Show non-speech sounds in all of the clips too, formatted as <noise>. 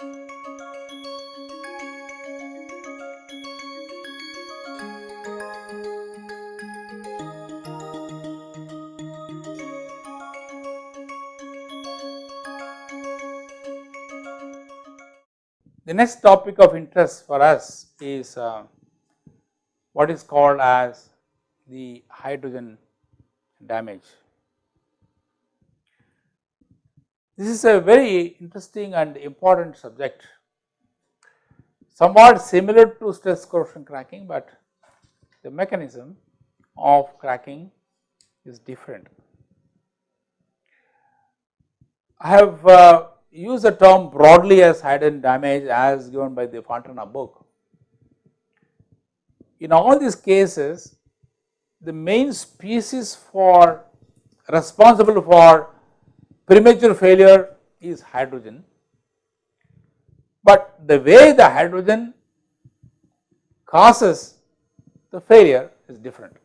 The next topic of interest for us is uh, what is called as the hydrogen damage. This is a very interesting and important subject, somewhat similar to stress corrosion cracking, but the mechanism of cracking is different. I have uh, used the term broadly as hydrogen damage as given by the Fontana book. In all these cases, the main species for responsible for premature failure is hydrogen, but the way the hydrogen causes the failure is different.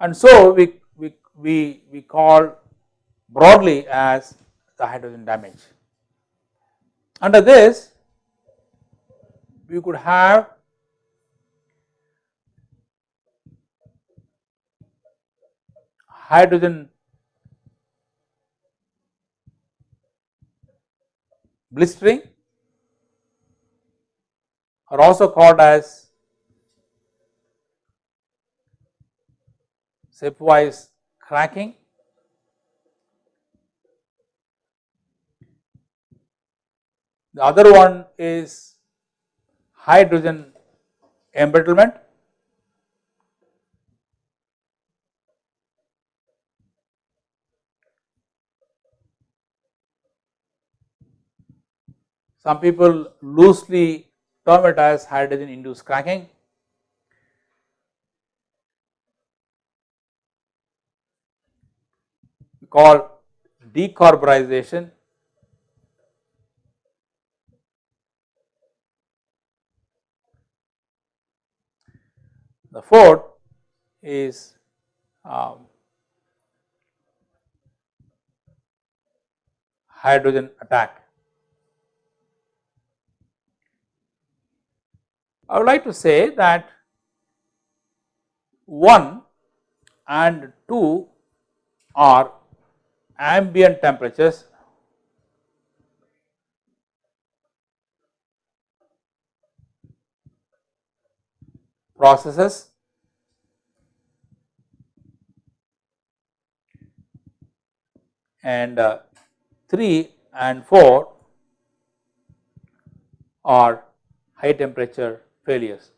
And so, we, we, we, we call broadly as the hydrogen damage. Under this, we could have hydrogen blistering are also called as stepwise cracking The other one is hydrogen embrittlement. Some people loosely term it as hydrogen induced cracking. We call decarburization The fourth is um, hydrogen attack. I would like to say that 1 and 2 are ambient temperatures. Processes. And uh, 3 and 4 are high temperature failures.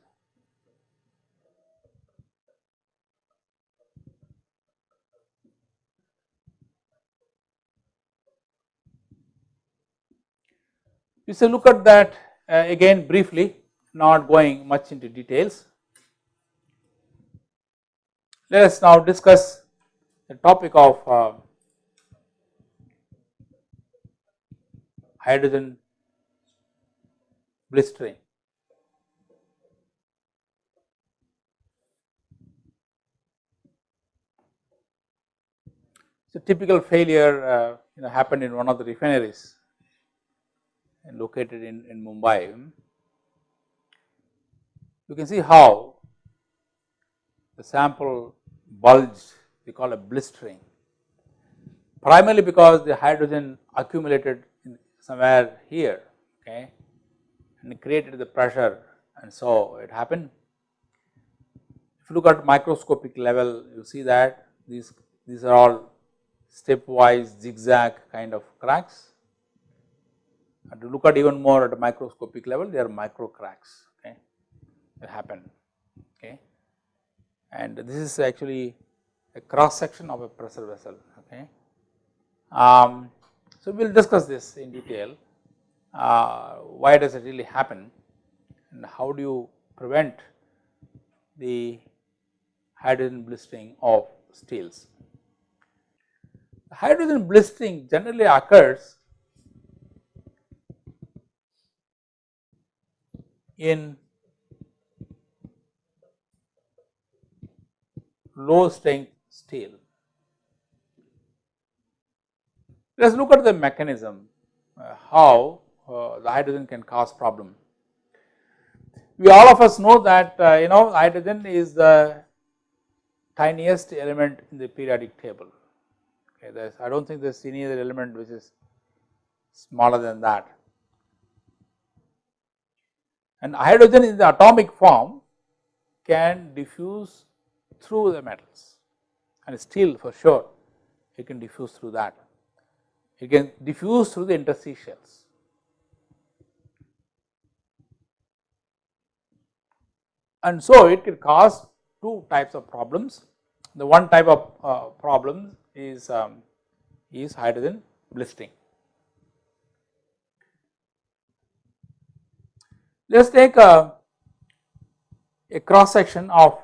We shall look at that uh, again briefly not going much into details. Let us now discuss the topic of uh, hydrogen blistering. So, typical failure uh, you know happened in one of the refineries located in, in Mumbai. You can see how the sample bulged we call a blistering primarily because the hydrogen accumulated somewhere here okay and created the pressure and so it happened. If you look at microscopic level you see that these these are all stepwise zigzag kind of cracks. And to look at even more at a microscopic level they are micro cracks okay? That happen okay? And this is actually a cross section of a pressure vessel okay. Um, so we will discuss this in detail. Uh, why does it really happen? And how do you prevent the hydrogen blistering of steels. Hydrogen blistering generally occurs in low strength steel. Let us look at the mechanism uh, how uh, the hydrogen can cause problem. We all of us know that uh, you know hydrogen is the tiniest element in the periodic table. Okay, I do not think there is any other element which is smaller than that. And hydrogen in the atomic form can diffuse through the metals and steel for sure it can diffuse through that. It can diffuse through the interstitials. And so it can cause two types of problems. The one type of uh, problem is, um, is hydrogen blistering. Let us take a, a cross section of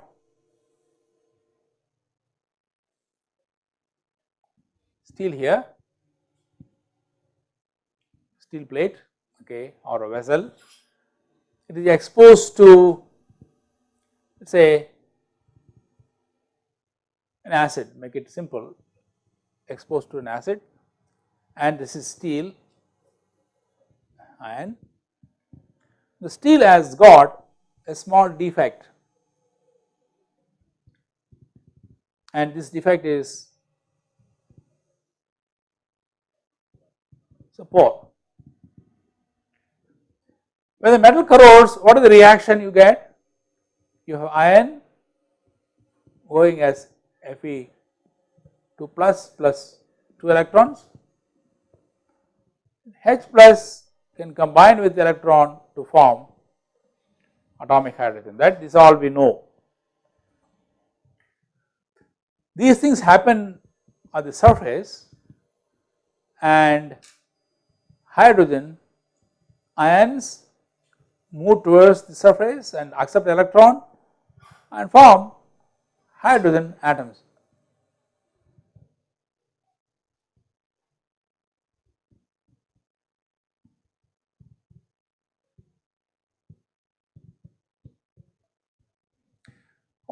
steel here, steel plate okay, or a vessel. It is exposed to let us say an acid make it simple exposed to an acid and this is steel iron. The steel has got a small defect and this defect is so pore. When the metal corrodes what is the reaction you get? You have iron going as Fe 2 plus plus 2 electrons, H plus can combine with electron to form atomic hydrogen that is all we know. These things happen at the surface and hydrogen ions move towards the surface and accept electron and form hydrogen atoms.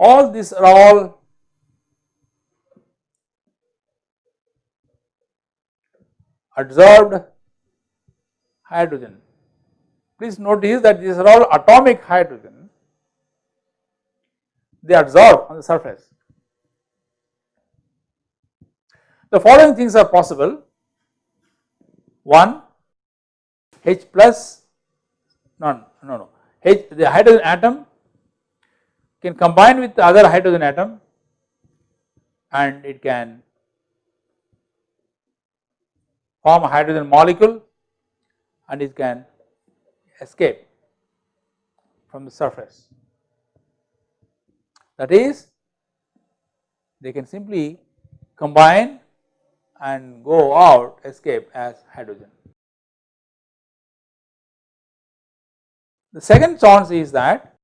All these are all adsorbed hydrogen. Please notice that these are all atomic hydrogen they absorb on the surface. The following things are possible. One, H plus, no, no, no, H, the hydrogen atom can combine with the other hydrogen atom and it can form a hydrogen molecule and it can escape from the surface. That is they can simply combine and go out escape as hydrogen. The second chance is that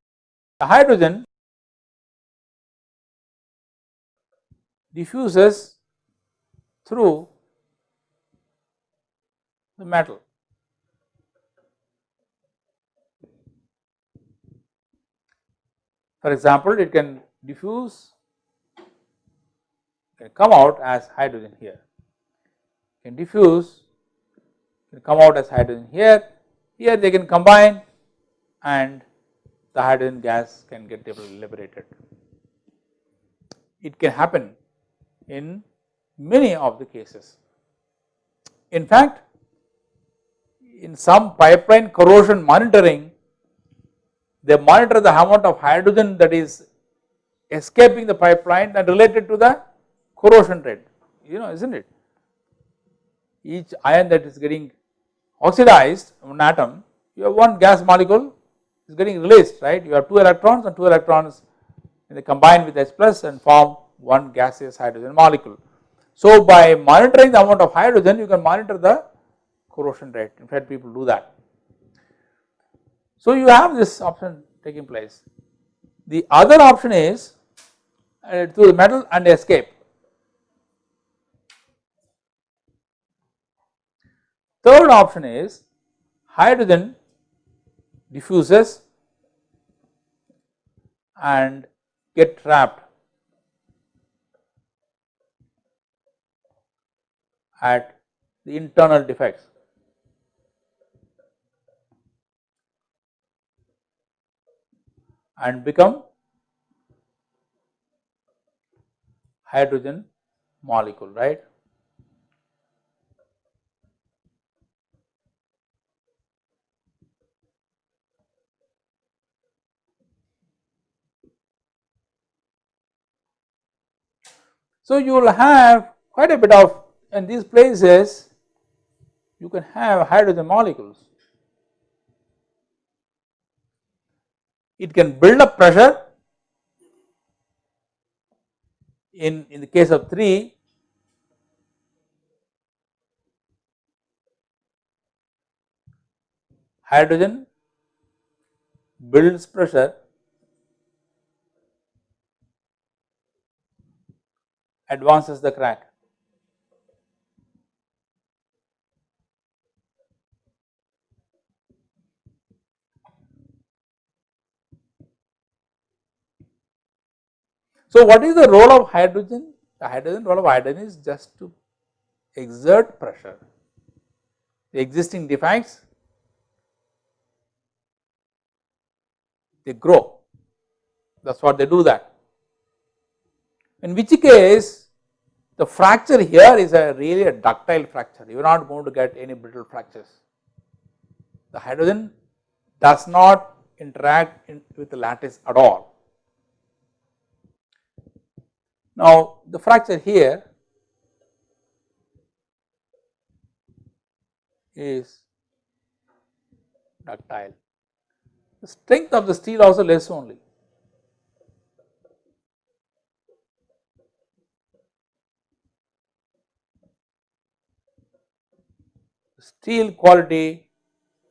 the hydrogen diffuses through the metal. For example, it can diffuse can come out as hydrogen here, can diffuse can come out as hydrogen here, here they can combine and the hydrogen gas can get liberated. It can happen in many of the cases. In fact, in some pipeline corrosion monitoring they monitor the amount of hydrogen that is escaping the pipeline and related to the corrosion rate, you know, isn't it? Each ion that is getting oxidized an atom, you have one gas molecule is getting released, right? You have two electrons and two electrons and they combine with H plus and form one gaseous hydrogen molecule. So by monitoring the amount of hydrogen, you can monitor the corrosion rate. In fact, people do that. So you have this option taking place. The other option is uh, to the metal and escape. Third option is hydrogen diffuses and get trapped at the internal defects. and become hydrogen molecule right. So, you will have quite a bit of in these places you can have hydrogen molecules. It can build up pressure in, in the case of 3 hydrogen builds pressure advances the crack. So, what is the role of hydrogen? The hydrogen role of hydrogen is just to exert pressure. The existing defects they grow that is what they do that. In which case the fracture here is a really a ductile fracture you are not going to get any brittle fractures. The hydrogen does not interact in, with the lattice at all Now, the fracture here is ductile. The strength of the steel also less only. Steel quality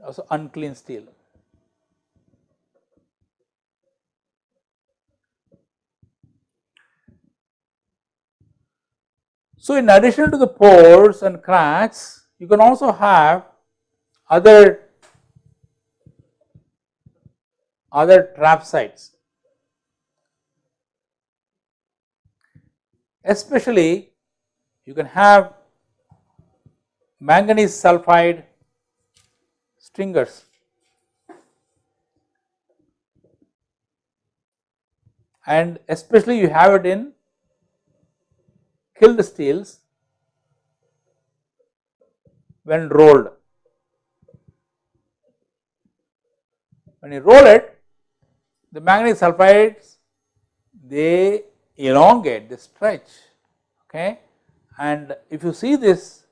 also unclean steel. So, in addition to the pores and cracks, you can also have other other trap sites. Especially you can have manganese sulphide stringers and especially you have it in killed steels when rolled. When you roll it, the manganese sulphides they elongate, they stretch, okay. And if you see this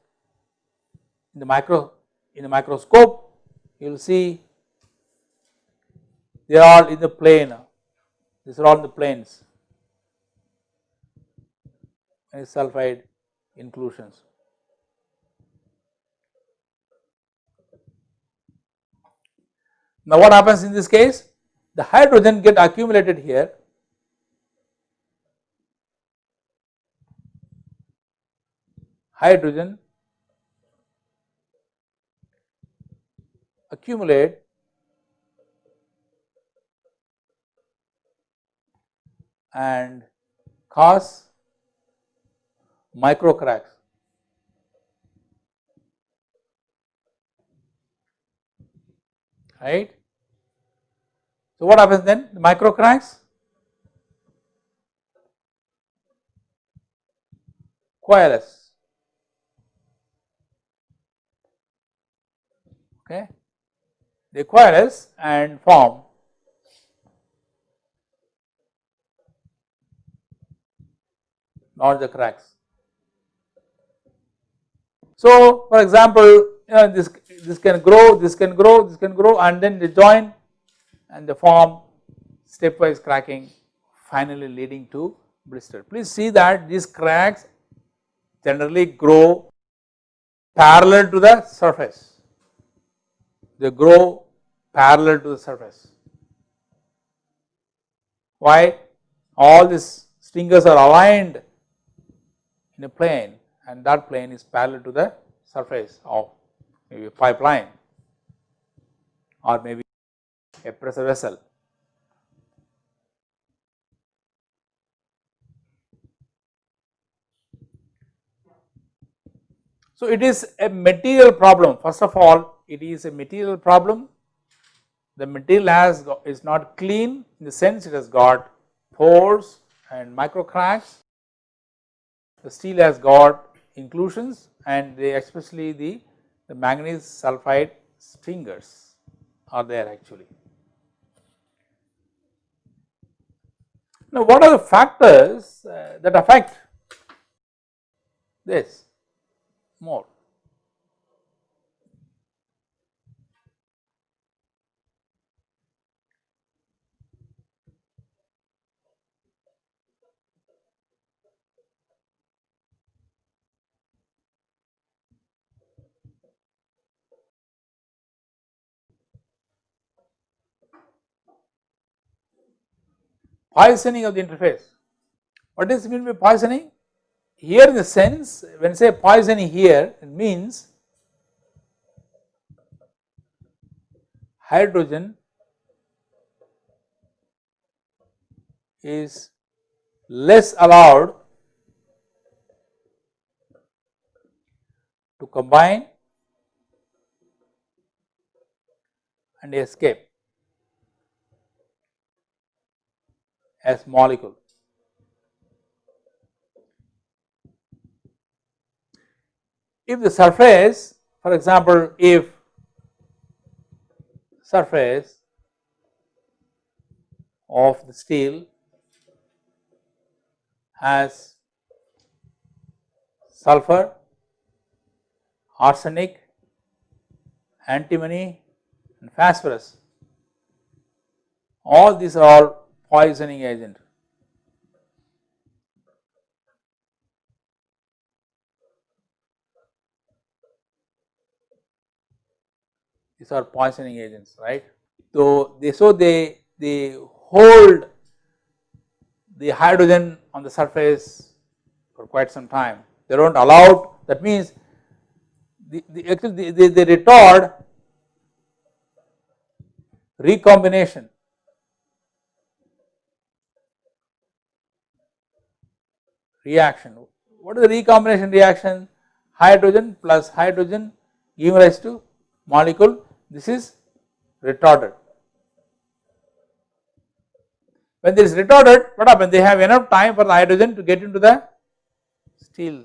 in the micro in the microscope, you will see they are all in the plane, these are all in the planes Uh, sulphide inclusions. Now what happens in this case? The hydrogen get accumulated here hydrogen accumulate and cause micro cracks. Right. So, what happens then? The micro cracks coalesce. Okay. They coalesce and form not the cracks. So, for example, you know, this this can grow, this can grow, this can grow, and then they join and they form stepwise cracking, finally leading to blister. Please see that these cracks generally grow parallel to the surface. They grow parallel to the surface. Why? All these stringers are aligned in a plane and that plane is parallel to the surface of maybe a pipeline or maybe a pressure vessel. So, it is a material problem first of all it is a material problem the material has is not clean in the sense it has got pores and micro cracks. The steel has got inclusions and they especially the, the manganese sulphide stringers are there actually. Now what are the factors uh, that affect this more? Poisoning of the interface. What does it mean by poisoning? Here in the sense when say poisoning here it means hydrogen is less allowed to combine and escape. As molecule. If the surface for example, if surface of the steel has sulfur, arsenic, antimony and phosphorus. All these are all poisoning agent. These are poisoning agents, right. So, they so they they hold the hydrogen on the surface for quite some time. They do not allow that means the, the actually they, they retard recombination reaction. What is the recombination reaction? Hydrogen plus hydrogen giving rise to molecule. This is retarded. When this is retarded, what happens? They have enough time for the hydrogen to get into the steel.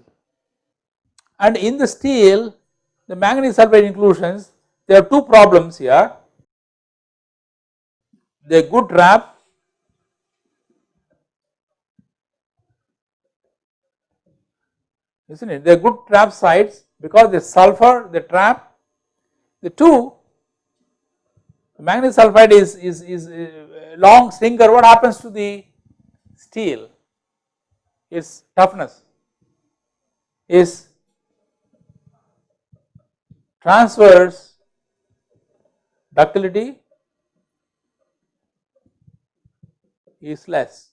And in the steel, the manganese sulphide inclusions, there are two problems here. They good trap isn't it? They are good trap sites because the sulfur, the trap, the two, the manganese sulphide is, is, is uh, long stringer, what happens to the steel? Its toughness is transverse ductility is less.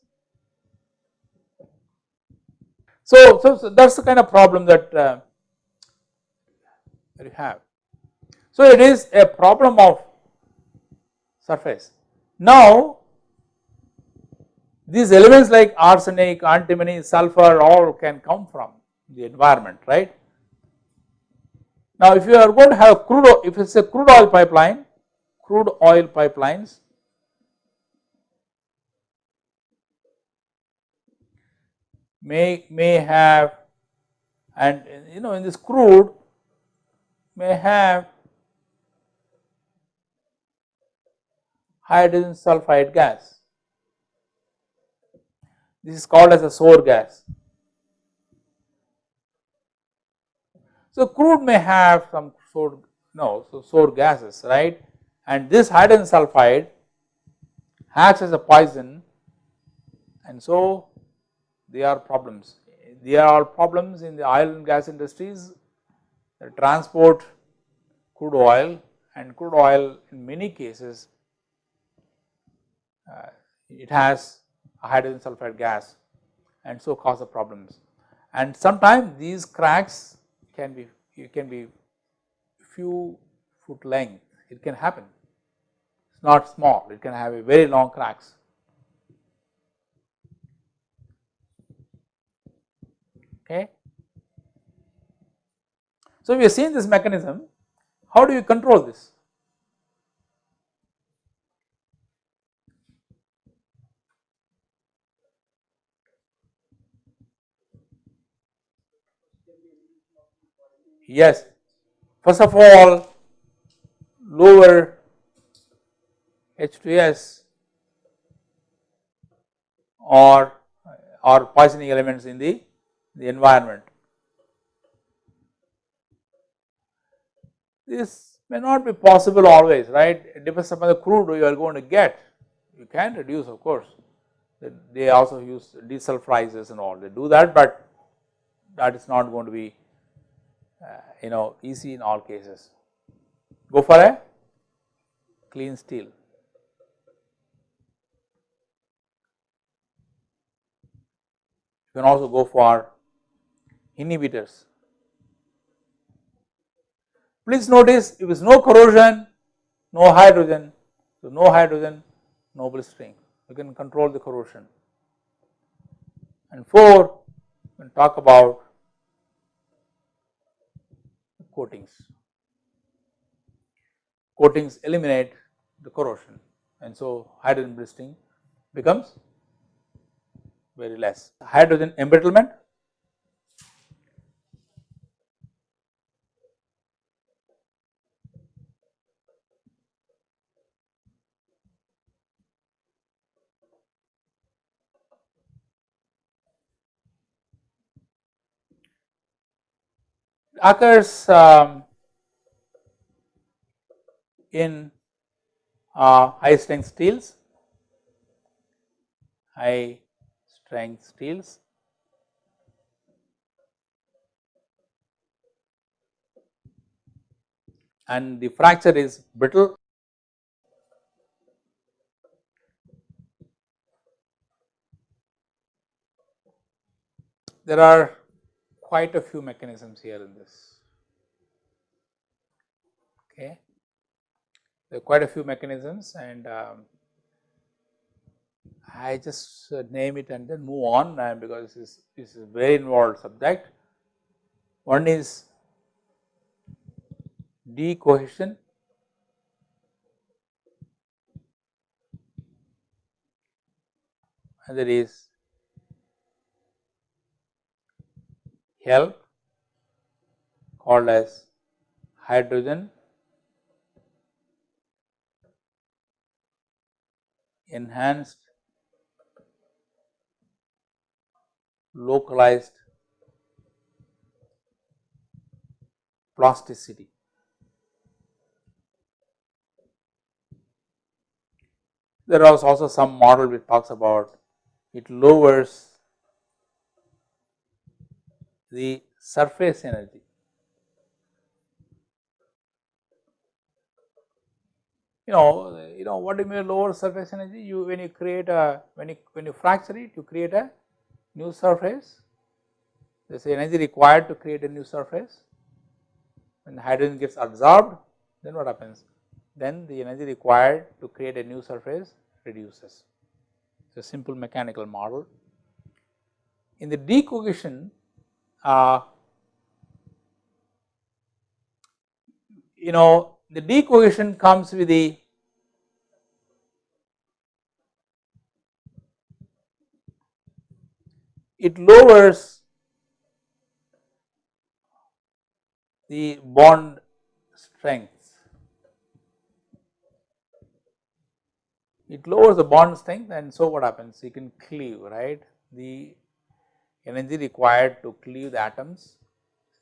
So, so, so that is the kind of problem that, uh, that you have. So, it is a problem of surface. Now, these elements like arsenic, antimony, sulfur all can come from the environment, right. Now, if you are going to have crude, if it is a crude oil pipeline, crude oil pipelines, may may have and you know in this crude may have hydrogen sulfide gas. This is called as a sour gas. So crude may have some sour no so sour gases right and this hydrogen sulfide acts as a poison and so they are problems. They are problems in the oil and gas industries. Transport crude oil and crude oil in many cases uh, it has a hydrogen sulfide gas and so cause the problems. And sometimes these cracks can be can be few foot length. It can happen. It is not small. It can have a very long cracks okay. So, we have seen this mechanism, how do you control this? Yes, first of all lower H2S or or poisoning elements in the the environment. This may not be possible always, right? It depends upon the crude you are going to get. You can reduce, of course. They also use desulfurizers and all. They do that, but that is not going to be, uh, you know, easy in all cases. Go for a clean steel. You can also go for inhibitors. Please notice if there is no corrosion, no hydrogen, so no hydrogen, no blistering, you can control the corrosion. And 4, we talk about coatings. Coatings eliminate the corrosion and so hydrogen blistering becomes very less. Hydrogen embrittlement occurs um, in uh, high strength steels, high strength steels. and the fracture is brittle. There are quite a few mechanisms here in this. Okay. There are quite a few mechanisms and um, I just uh, name it and then move on because this is, this is a very involved subject. One is decohesion. Another is HELP called as hydrogen enhanced localized plasticity. There is also some model which talks about it lowers the surface energy. You know, you know what do you mean lower surface energy? You when you create a when you when you fracture it, you create a new surface. There is energy required to create a new surface. When the hydrogen gets absorbed, then what happens? Then the energy required to create a new surface reduces. It's a simple mechanical model. In the decohesion, uh, you know the decohesion comes with the it lowers the bond strength. It lowers the bond strength and so what happens? You can cleave, right? The energy required to cleave the atoms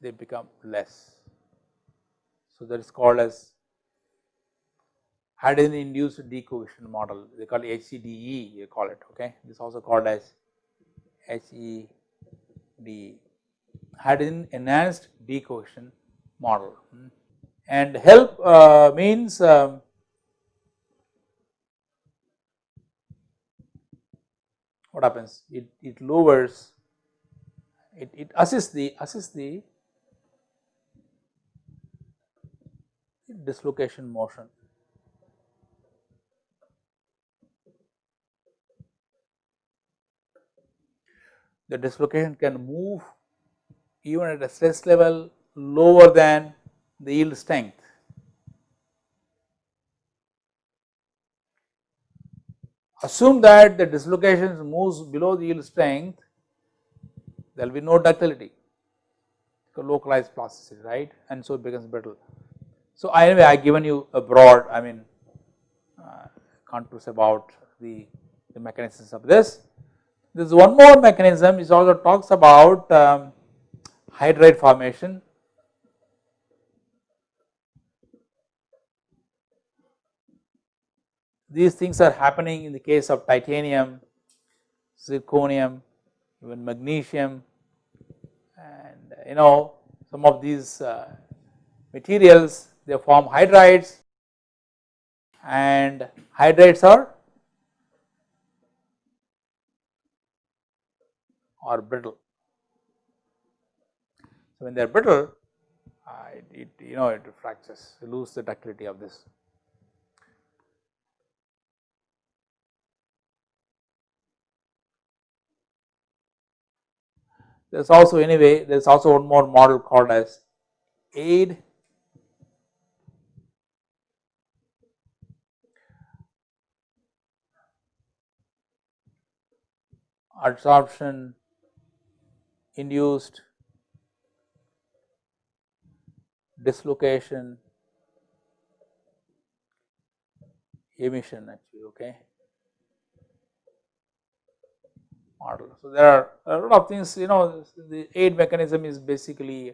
they become less. So, that is called as hydrogen induced decohesion model they call it HEDE you call it okay this is also called as HEDE hydrogen enhanced decohesion model hmm. and HELP uh, means um, what happens it, it lowers it, it assists the assists the dislocation motion. The dislocation can move even at a stress level lower than the yield strength. Assume that the dislocation moves below the yield strength there will be no ductility. localized plasticity right and so it becomes brittle. So anyway I have given you a broad I mean uh, contours about the, the mechanisms of this. There is one more mechanism which also talks about um, hydride formation. These things are happening in the case of titanium, zirconium, even magnesium and you know some of these uh, materials they form hydrides and hydrides are are brittle. So, when they are brittle uh, it, it, you know it fractures lose the ductility of this. There is also anyway there is also one more model called as AIDE. Adsorption induced dislocation emission actually okay model. So, there are a lot of things you know the AIDE mechanism is basically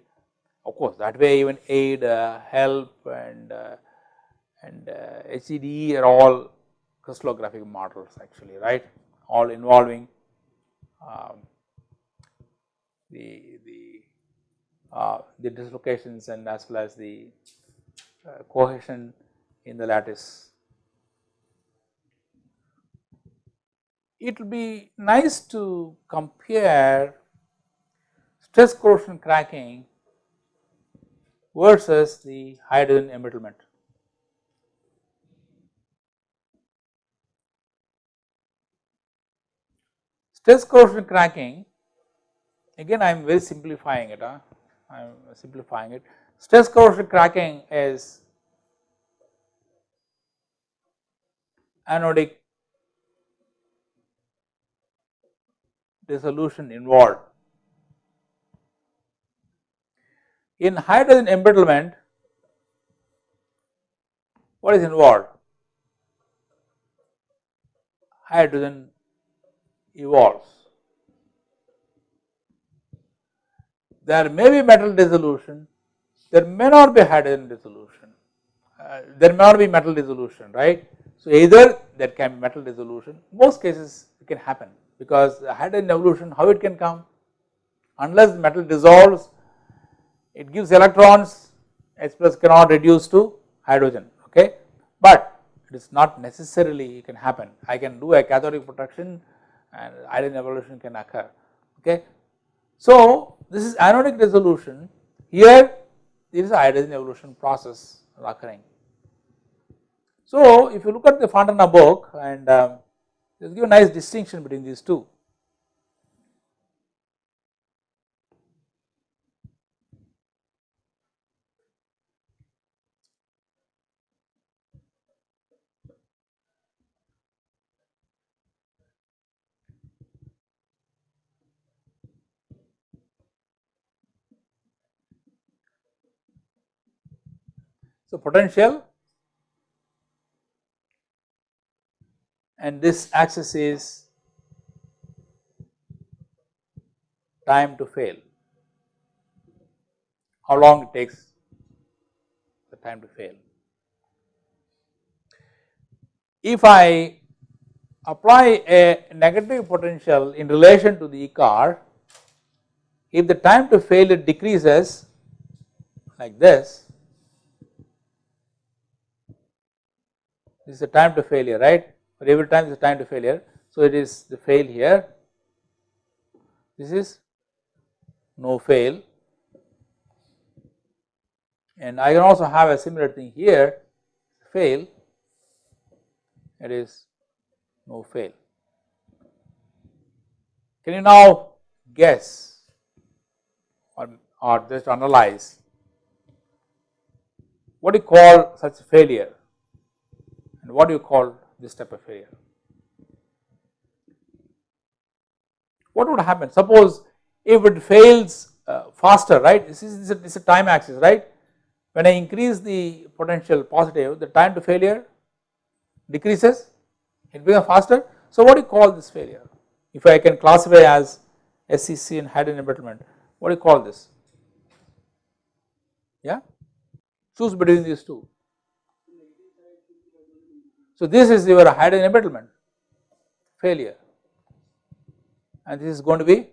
of course that way even AIDE uh, HELP and uh, and uh, HEDE are all crystallographic models actually right all involving um, the the uh, the dislocations and as well as the uh, cohesion in the lattice. It will be nice to compare stress corrosion cracking versus the hydrogen embrittlement. Stress corrosion cracking again I am very simplifying it, huh? I am simplifying it. Stress corrosion cracking is anodic dissolution involved. In hydrogen embrittlement, what is involved? Hydrogen evolves. There may be metal dissolution, there may not be hydrogen dissolution, uh, there may not be metal dissolution, right. So, either there can be metal dissolution, most cases it can happen because hydrogen evolution how it can come unless metal dissolves it gives electrons H plus cannot reduce to hydrogen okay, but it is not necessarily it can happen I can do a cathodic protection and iron evolution can occur okay. So this is anodic dissolution here there is a hydrogen evolution process occurring. So if you look at the Fontana book and um, just give a nice distinction between these two. So, potential and this axis is time to fail, how long it takes the time to fail. If I apply a negative potential in relation to the E corr, if the time to failure decreases like this, this is the time to failure right for every time is time to failure. So, it is the fail here this is no fail and I can also have a similar thing here fail it is no fail. Can you now guess or, or just analyze what do you call such failure and what do you call this type of failure? What would happen? Suppose if it fails uh, faster right this is, this is a time axis right when I increase the potential positive the time to failure decreases it becomes faster. So what do you call this failure if I can classify as SCC and hydrogen embrittlement what do you call this yeah choose between these two. So this is your hydrogen embrittlement failure and this is going to be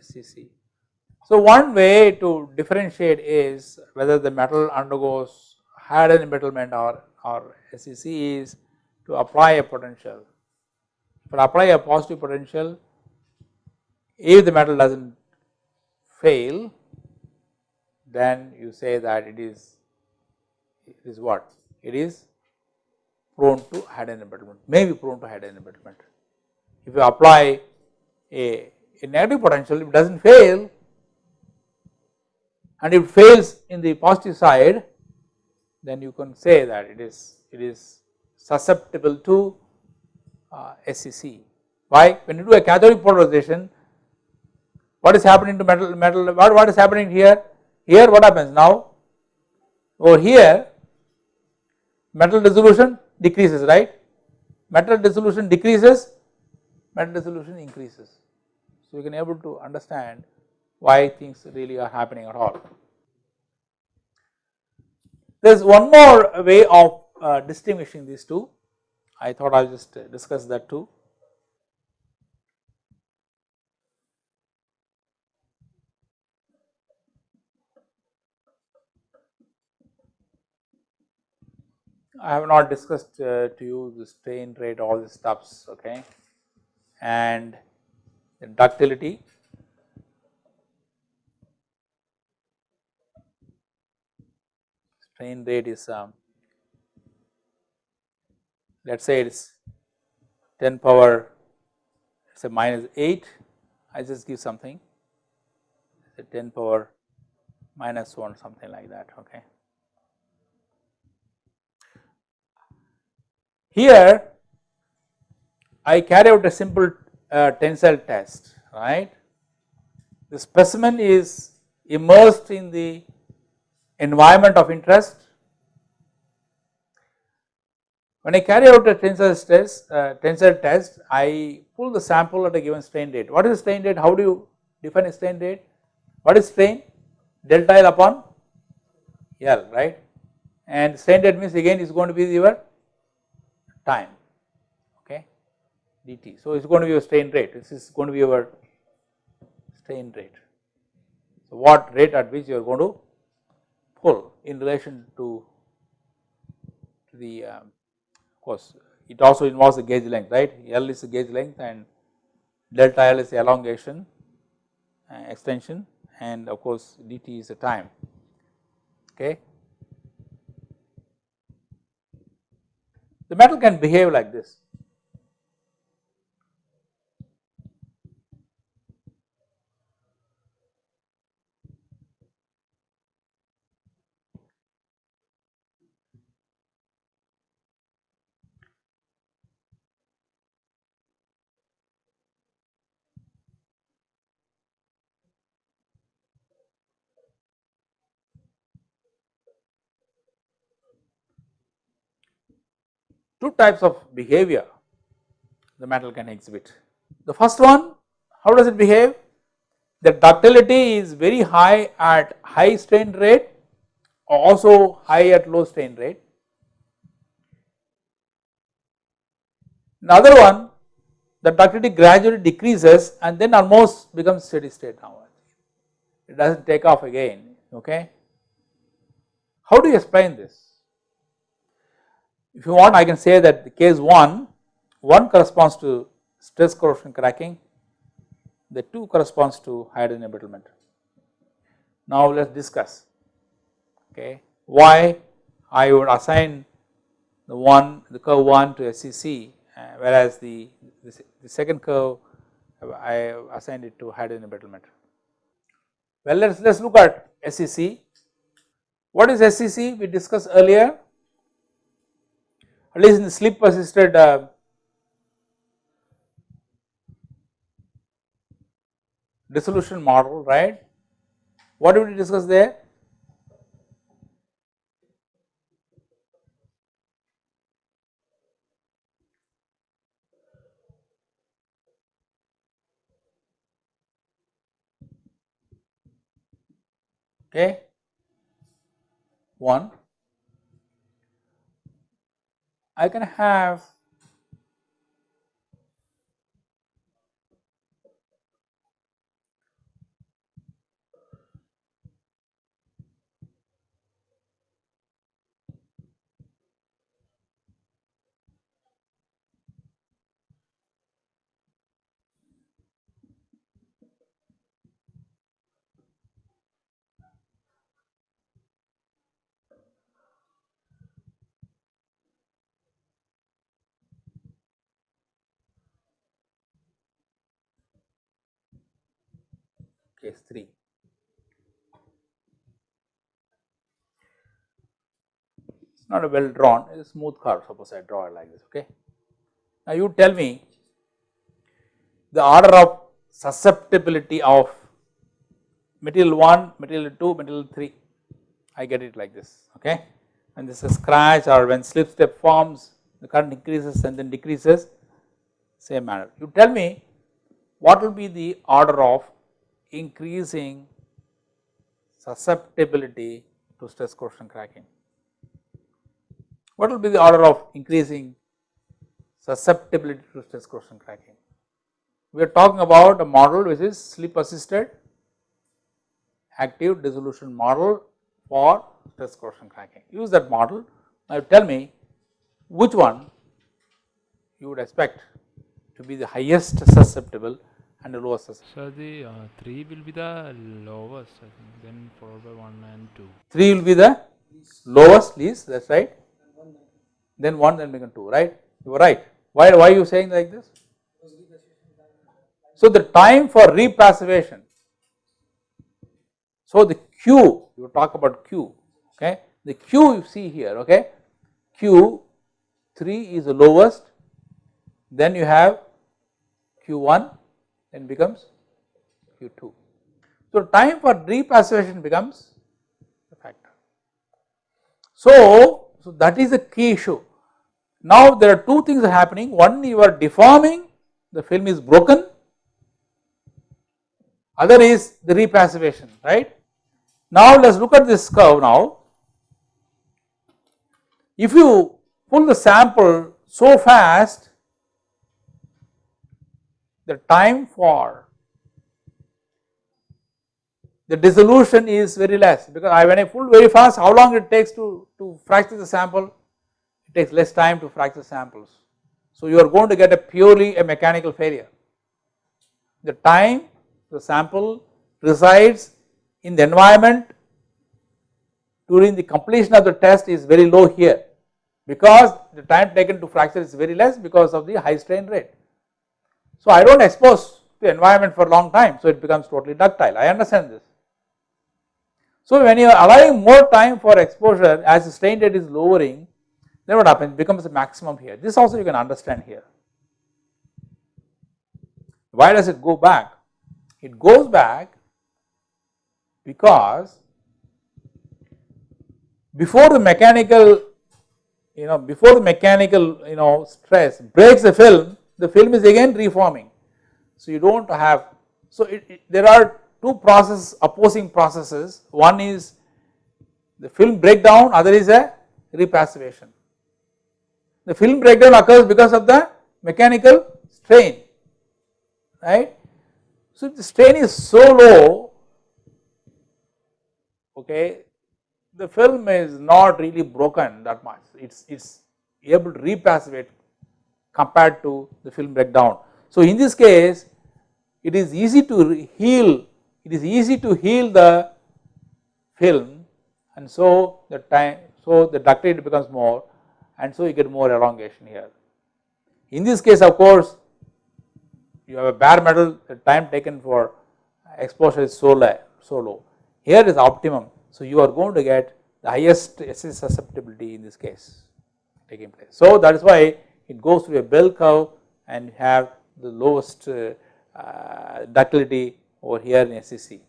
SCC. So one way to differentiate is whether the metal undergoes hydrogen embrittlement or, or SCC is to apply a potential. But apply a positive potential if the metal does not fail then you say that it is it is what it is prone to hydrogen embrittlement may be prone to hydrogen embrittlement. If you apply a, a negative potential it does not fail and if it fails in the positive side then you can say that it is it is susceptible to uh, SCC. Why? When you do a cathodic polarization what is happening to metal metal what, what is happening here here what happens now over here metal dissolution decreases right? Metal dissolution decreases metal dissolution increases. So you can able to understand why things really are happening at all. There is one more way of uh, distinguishing these two. I thought I will just discuss that too I have not discussed uh, to you the strain rate all the stuffs okay? And the ductility. Strain rate is um, let us say it is 10 power say minus 8 I just give something. 10 power minus 1 something like that okay Here I carry out a simple uh, tensile test right. The specimen is immersed in the environment of interest. When I carry out a tensile test, uh, tensile test, I pull the sample at a given strain rate. What is strain rate? How do you define a strain rate? What is strain? Delta L upon L, right? And strain rate means again is going to be your time okay dt. So, it is going to be your strain rate this is going to be your strain rate. So, what rate at which you are going to pull in relation to, the um, of course it also involves the gauge length right L is the gauge length and delta L is the elongation uh, extension and of course dt is the time okay. The metal can behave like this. Two types of behavior the metal can exhibit. The first one how does it behave? The ductility is very high at high strain rate also high at low strain rate. Another one the ductility gradually decreases and then almost becomes steady state now it does not take off again okay. How do you explain this? If you want I can say that the case 1, 1 corresponds to stress corrosion cracking, the 2 corresponds to hydrogen embrittlement. Now let us discuss okay why I would assign the one the curve 1 to SCC uh, whereas the, the, the second curve I assigned it to hydrogen embrittlement. Well let us let us look at SCC. What is SCC we discussed earlier at least in the slip assisted uh, dissolution model right. What did we discuss there? Okay. One, I can have case 3. It is not a well drawn, it is a smooth curve suppose I draw it like this okay. Now you tell me the order of susceptibility of material 1, material 2, material 3, I get it like this okay. When this is scratch or when slip step forms the current increases and then decreases same manner. You tell me what will be the order of increasing susceptibility to stress corrosion cracking. What will be the order of increasing susceptibility to stress corrosion cracking? We are talking about a model which is slip assisted active dissolution model for stress corrosion cracking. Use that model. Now tell me which one you would expect to be the highest susceptible and the lowest So the uh, 3 will be the lowest I think. Then followed by 1 and 2. 3 will be the lowest least that is right. Then 1 then become 2 right? You are right. Why why are you saying like this? So the time for repassivation so the q you talk about q okay? The q you see here okay? Q 3 is the lowest. Then you have q1 then becomes Q2. So, time for repassivation becomes a factor. So, so that is the key issue. Now there are two things happening, one you are deforming, the film is broken, other is the repassivation, right. Now let us look at this curve now. If you pull the sample so fast the time for the dissolution is very less because I when I pull very fast how long it takes to, to fracture the sample it takes less time to fracture samples. So you are going to get a purely a mechanical failure. The time the sample resides in the environment during the completion of the test is very low here because the time taken to fracture is very less because of the high strain rate. So I do not expose the environment for long time, so it becomes totally ductile, I understand this. So when you are allowing more time for exposure as the strain rate is lowering, then what happens? It becomes a maximum here. This also you can understand here. Why does it go back? It goes back because before the mechanical, you know, before the mechanical, you know, stress breaks the film, the film is again reforming. So you do not have, so it, it, there are two processes opposing processes, one is the film breakdown, other is a repassivation. The film breakdown occurs because of the mechanical strain, right. So if the strain is so low, okay, the film is not really broken that much, it is it is able to repassivate compared to the film breakdown. So in this case it is easy to heal, it is easy to heal the film and so the time, so the ductility becomes more and so you get more elongation here. In this case of course you have a bare metal the time taken for exposure is so low, so low. Here is optimum so you are going to get the highest SS susceptibility in this case taking place. So that is why it goes through a bell curve and have the lowest uh, ductility over here in SCC.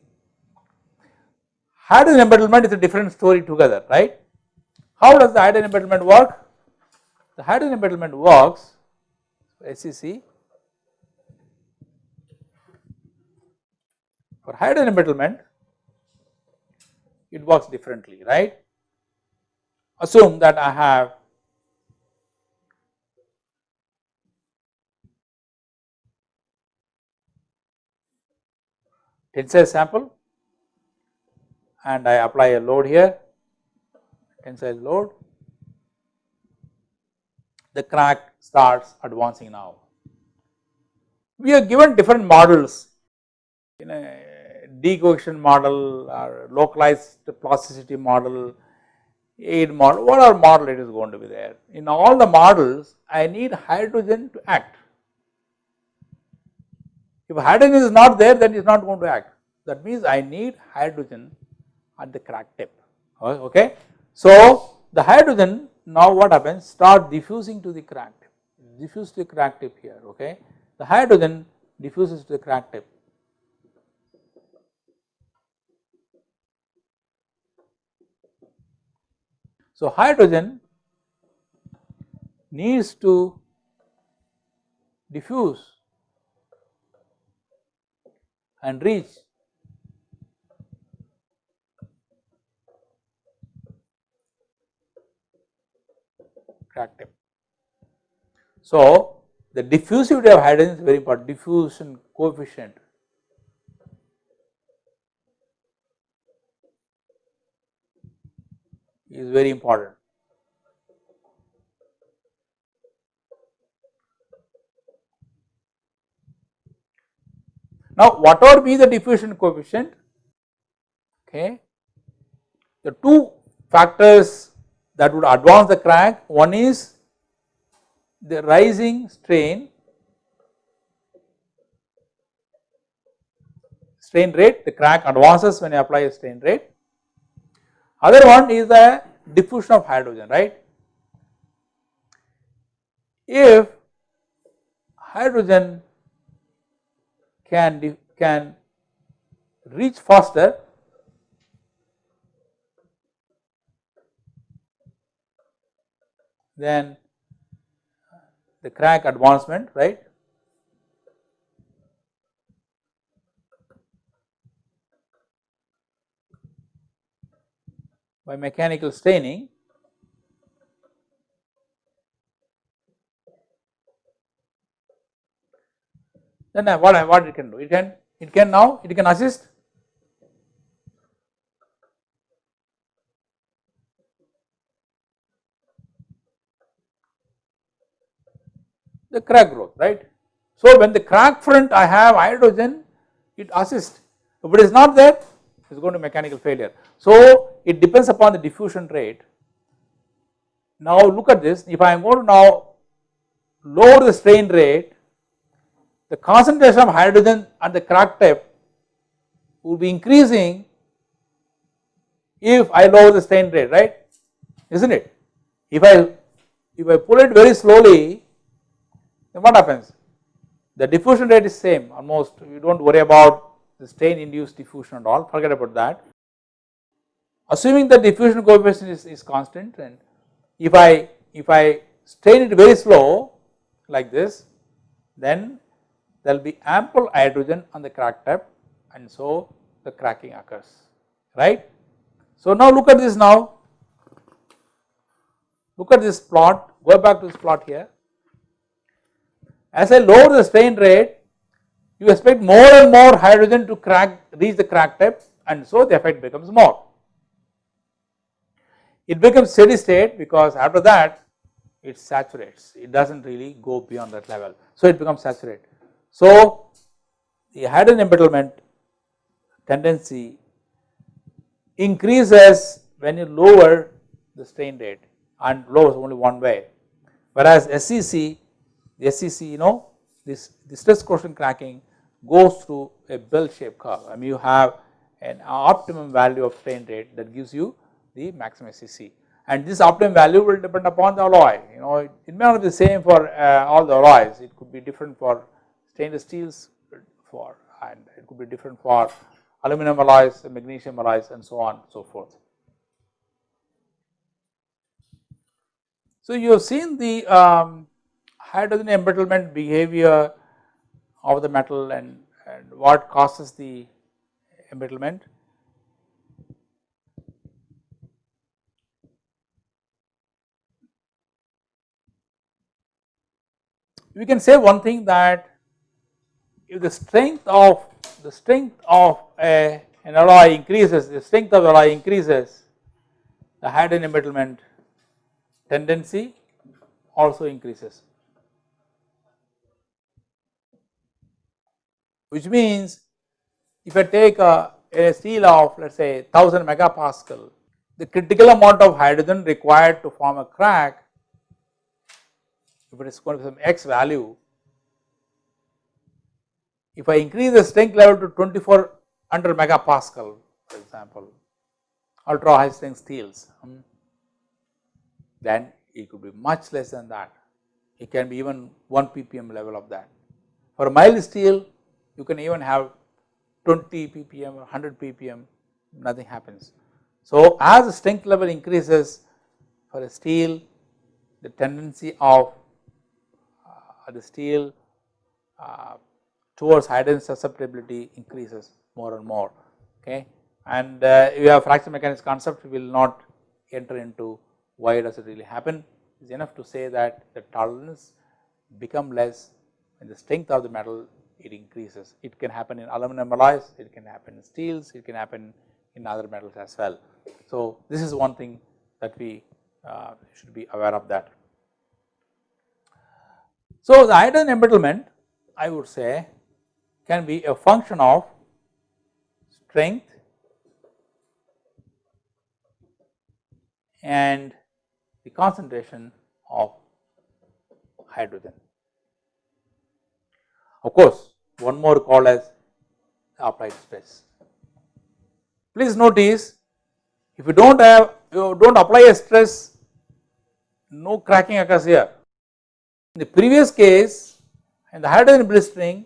Hydrogen embrittlement is a different story together, right. How does the hydrogen embrittlement work? The hydrogen embrittlement works SCC for hydrogen embrittlement it works differently, right. Assume that I have tensile sample and I apply a load here, tensile load, the crack starts advancing now. We are given different models in a decohesion model or localized plasticity model, AIDE model, whatever model it is going to be there. In all the models, I need hydrogen to act. If hydrogen is not there, then it is not going to act. That means I need hydrogen at the crack tip, oh, okay. So, the hydrogen now what happens start diffusing to the crack tip, diffuse to the crack tip here, okay. The hydrogen diffuses to the crack tip. So, hydrogen needs to diffuse and reach crack tip. So, the diffusivity of hydrogen is very important, diffusion coefficient. is very important. Now, whatever be the diffusion coefficient, okay, the two factors that would advance the crack, one is the rising strain, strain rate, the crack advances when you apply a strain rate. Other one is the diffusion of hydrogen, right. If hydrogen can, can reach faster than the crack advancement right? By mechanical staining then what, I what it can do? It can, it can now, it can assist the crack growth, right. So, when the crack front I have hydrogen, it assists. If it is not there, it is going to mechanical failure. So, it depends upon the diffusion rate. Now, look at this, if I am going to now lower the strain rate, the concentration of hydrogen at the crack tip will be increasing if I lower the strain rate, right, is not it? If I, if I pull it very slowly, then what happens? The diffusion rate is same almost, you do not worry about the strain induced diffusion at all, forget about that. Assuming the diffusion coefficient is, is constant and if I, if I strain it very slow like this, then there will be ample hydrogen on the crack tip and so the cracking occurs, right. So now look at this now, look at this plot, go back to this plot here. As I lower the strain rate, you expect more and more hydrogen to crack, reach the crack tip and so the effect becomes more. It becomes steady state because after that it saturates, it does not really go beyond that level. So it becomes saturated. So the hydrogen embrittlement tendency increases when you lower the strain rate and lowers only one way. Whereas SCC the SCC you know this, stress coefficient cracking goes through a bell shaped curve. I mean you have an optimum value of strain rate that gives you the maximum SCC and this optimum value will depend upon the alloy. You know it, it may not be the same for uh, all the alloys. It could be different for stainless steels for and it could be different for aluminum alloys, magnesium alloys and so on so forth. So, you have seen the um, hydrogen embrittlement behavior of the metal and, and what causes the embrittlement. We can say one thing that if the strength of the strength of a, an alloy increases, the strength of the alloy increases, the hydrogen embrittlement tendency also increases. Which means if I take a, a steel of let us say 1000 megapascal, the critical amount of hydrogen required to form a crack, if it is going to be some x value, if I increase the strength level to 2400 megapascal for example, ultra high strength steels, hmm, then it could be much less than that. It can be even 1 ppm level of that. For mild steel, you can even have 20 ppm or 100 ppm, nothing happens. So, as the strength level increases for a steel, the tendency of uh, the steel uh, towards hydrogen susceptibility increases more and more okay and uh, you have fracture mechanics concept we will not enter into why does it really happen is enough to say that the tolerance become less and the strength of the metal it increases. It can happen in aluminum alloys, it can happen in steels, it can happen in other metals as well. So, this is one thing that we uh, should be aware of that. So, the hydrogen embrittlement I would say can be a function of strength and the concentration of hydrogen. Of course, one more called as applied stress. Please notice if you do not have you do not apply a stress no cracking occurs here. In the previous case in the hydrogen blistering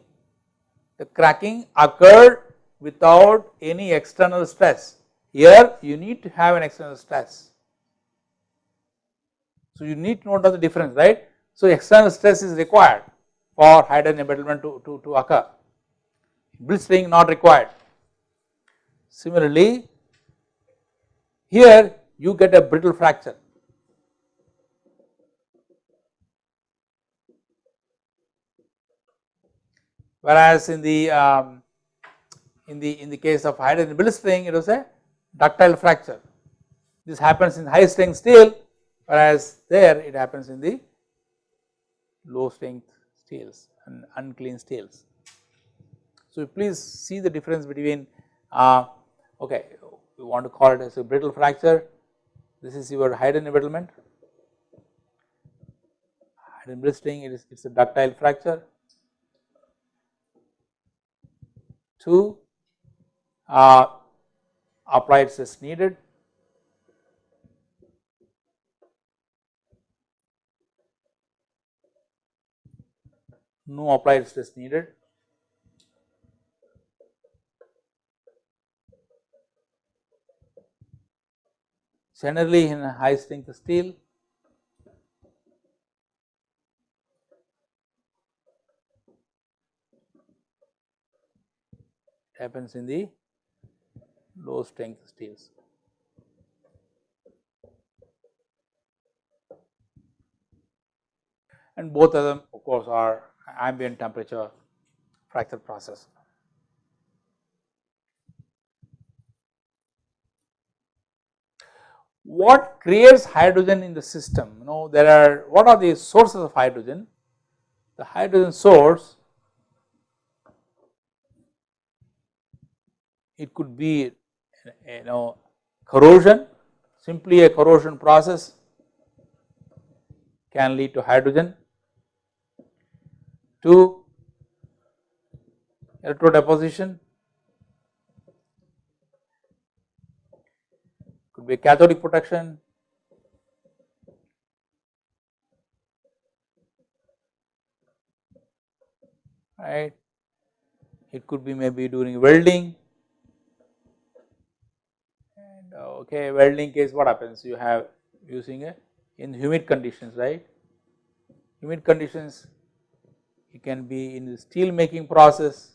the cracking occurred without any external stress. Here you need to have an external stress. So you need to note the difference right. So external stress is required for hydrogen embrittlement to, to, to occur, blistering not required. Similarly, here you get a brittle fracture. Whereas in the um, in the in the case of hydrogen blistering it was a ductile fracture. This happens in high strength steel whereas there it happens in the low strength steels and unclean steels. So, please see the difference between uh, okay we want to call it as a brittle fracture this is your hydrogen embrittlement hydrogen blistering it is it is a ductile fracture. 2 uh, applied stress needed no applied stress needed. Generally in high strength steel happens in the low strength steels. And both of them of course are ambient temperature fracture process. What creates hydrogen in the system? You know there are what are the sources of hydrogen? The hydrogen source it could be you know corrosion simply a corrosion process can lead to hydrogen. To electrode deposition could be cathodic protection. Right? It could be maybe during welding and uh, okay welding case what happens? You have using a in humid conditions right? Humid conditions it can be in the steel making process.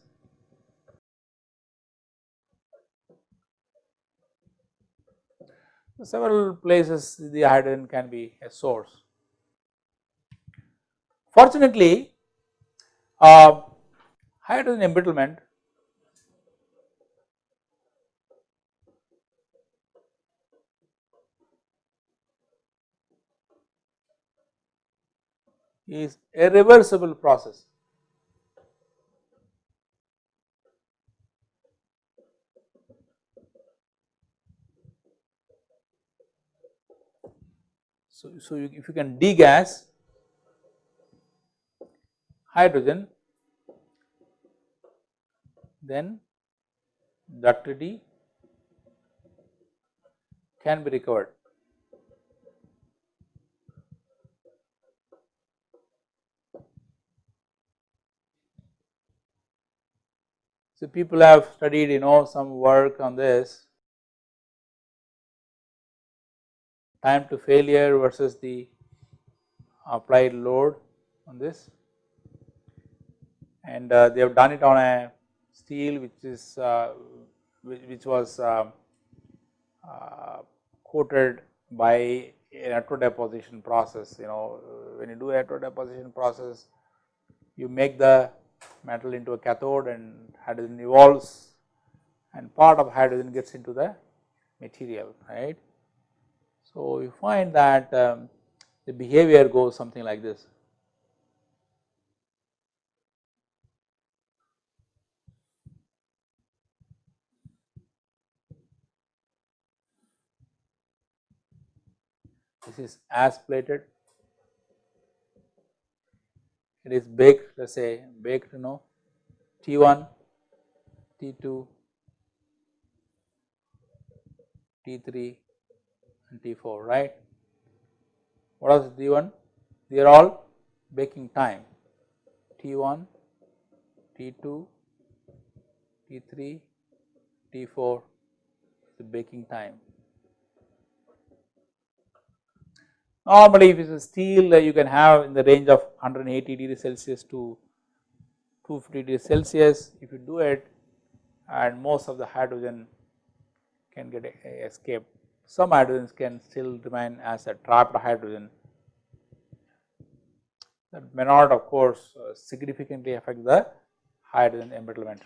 Several places the hydrogen can be a source. Fortunately, uh, hydrogen embrittlement is a reversible process. So, so you, if you can degas hydrogen then ductility can be recovered. So, people have studied you know some work on this. Time to failure versus the applied load on this. And uh, they have done it on a steel which is uh, which, which, was uh, uh coated by an electrodeposition process you know. When you do a electrodeposition process you make the metal into a cathode and hydrogen evolves and part of hydrogen gets into the material right. So, you find that um, the behavior goes something like this. This is as plated, it is baked let us say baked you know T1, T2, T3 and T4 right. What is T1? They are all baking time T1, T2, T3, T4 the baking time. Normally if it is a steel uh, you can have in the range of 180 degree Celsius to 250 degree Celsius if you do it and most of the hydrogen can get escaped some hydrogens can still remain as a trapped hydrogen that may not of course uh, significantly affect the hydrogen embrittlement.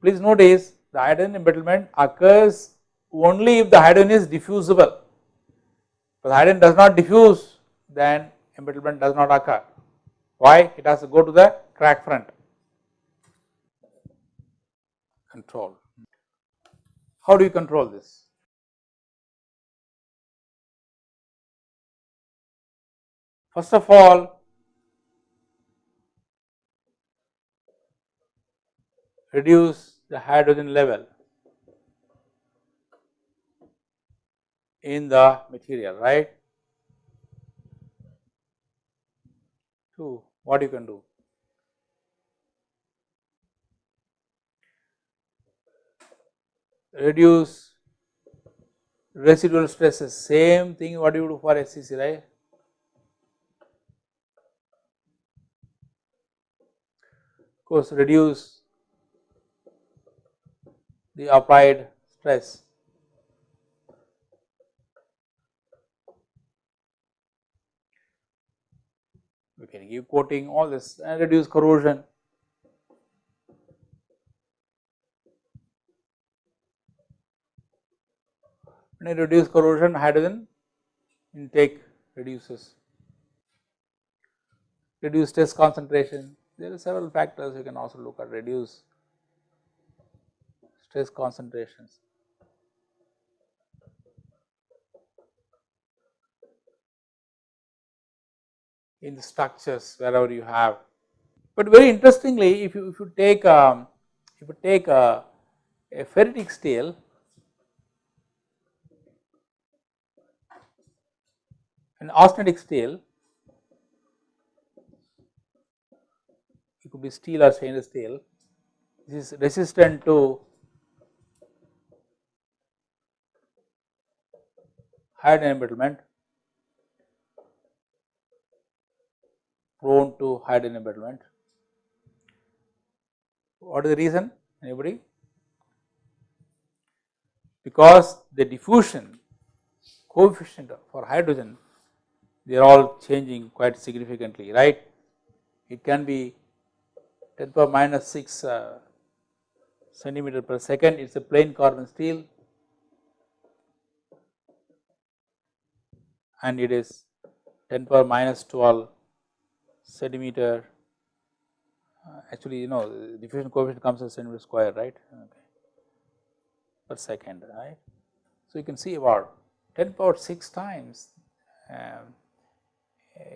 Please notice the hydrogen embrittlement occurs only if the hydrogen is diffusible. If the hydrogen does not diffuse then embrittlement does not occur. Why? It has to go to the crack front. Control. How do you control this? First of all, reduce the hydrogen level in the material, right. Two, what you can do? Reduce residual stresses, same thing what do you do for SCC, right. Of course reduce the applied stress. Can coating all this and reduce corrosion. When you reduce corrosion hydrogen intake reduces, reduce stress concentration, there are several factors you can also look at reduce stress concentrations. In the structures wherever you have. But very interestingly if you if you take um, if you take a, a ferritic steel an austenitic steel it could be steel or stainless steel. this is resistant to hydrogen embrittlement prone to hydrogen embrittlement. What is the reason anybody? Because the diffusion coefficient for hydrogen they are all changing quite significantly right. It can be 10 power minus 6 uh, centimeter per second it is a plain carbon steel and it is 10 power minus 12 centimeter uh, actually you know diffusion coefficient comes as centimeter square right okay, per second right. So, you can see about 10 power 6 times um,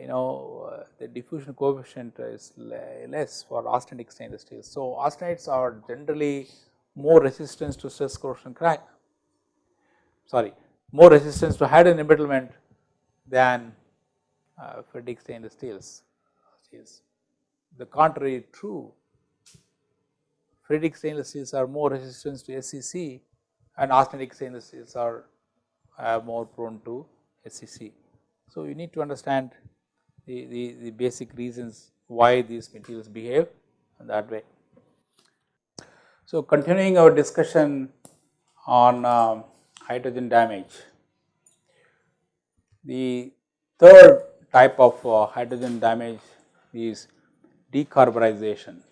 you know uh, the diffusion coefficient is less for austenitic stainless steel. So, austenites are generally more resistance to stress corrosion crack sorry more resistance to hydrogen embrittlement than uh, ferritic stainless steels is the contrary true. Ferritic stainless steels are more resistant to SCC and austenitic stainless steels are uh, more prone to SCC. So, you need to understand the, the, the basic reasons why these materials behave in that way. So, continuing our discussion on um, hydrogen damage, the third type of uh, hydrogen damage is decarbonization.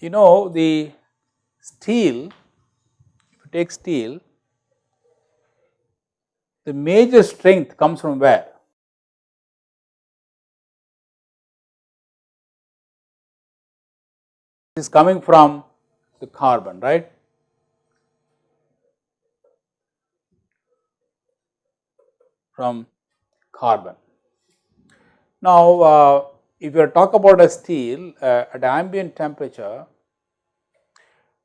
You know the steel, if you take steel, the major strength comes from where? Is coming from the carbon, right. From carbon. Now, uh, if you talk about a steel uh, at ambient temperature,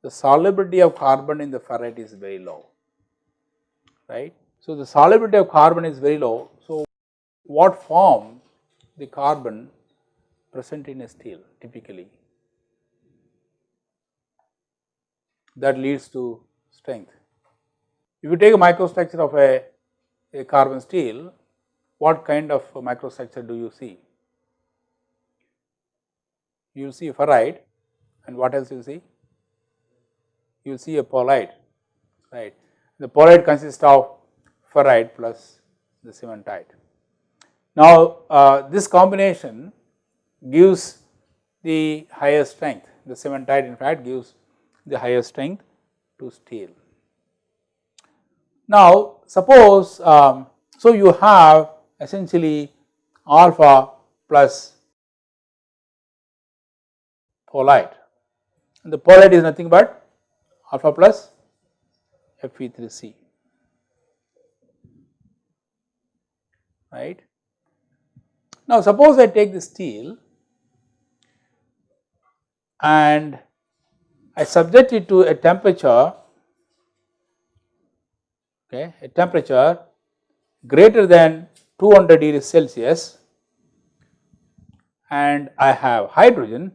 the solubility of carbon in the ferrite is very low, right. So, the solubility of carbon is very low. So, what form the carbon present in a steel typically? That leads to strength. If you take a microstructure of a, a carbon steel, what kind of microstructure do you see? You will see a ferrite and what else you see? You will see a pearlite, right. The pearlite consists of ferrite plus the cementite. Now, uh, this combination gives the higher strength, the cementite in fact gives the higher strength to steel. Now, suppose um, so you have essentially alpha plus pearlite and the pearlite is nothing but alpha plus Fe3C right. Now, suppose I take the steel and I subject it to a temperature okay, a temperature greater than 200 degrees Celsius and I have hydrogen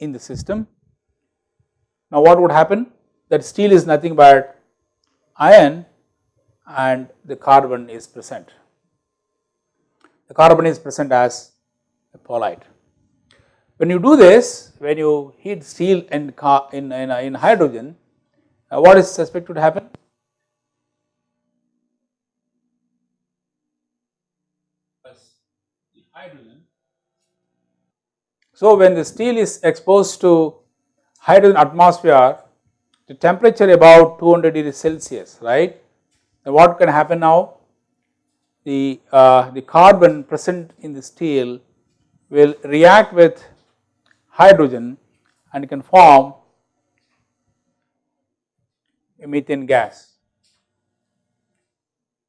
in the system. Now what would happen? That steel is nothing but iron and the carbon is present. The carbon is present as pearlite. When you do this, when you heat steel in, in, in, in hydrogen, uh, what is suspected to happen? So, when the steel is exposed to hydrogen atmosphere, the temperature about 200 degrees Celsius, right. Now, what can happen now? The, uh, the carbon present in the steel will react with hydrogen and can form a methane gas.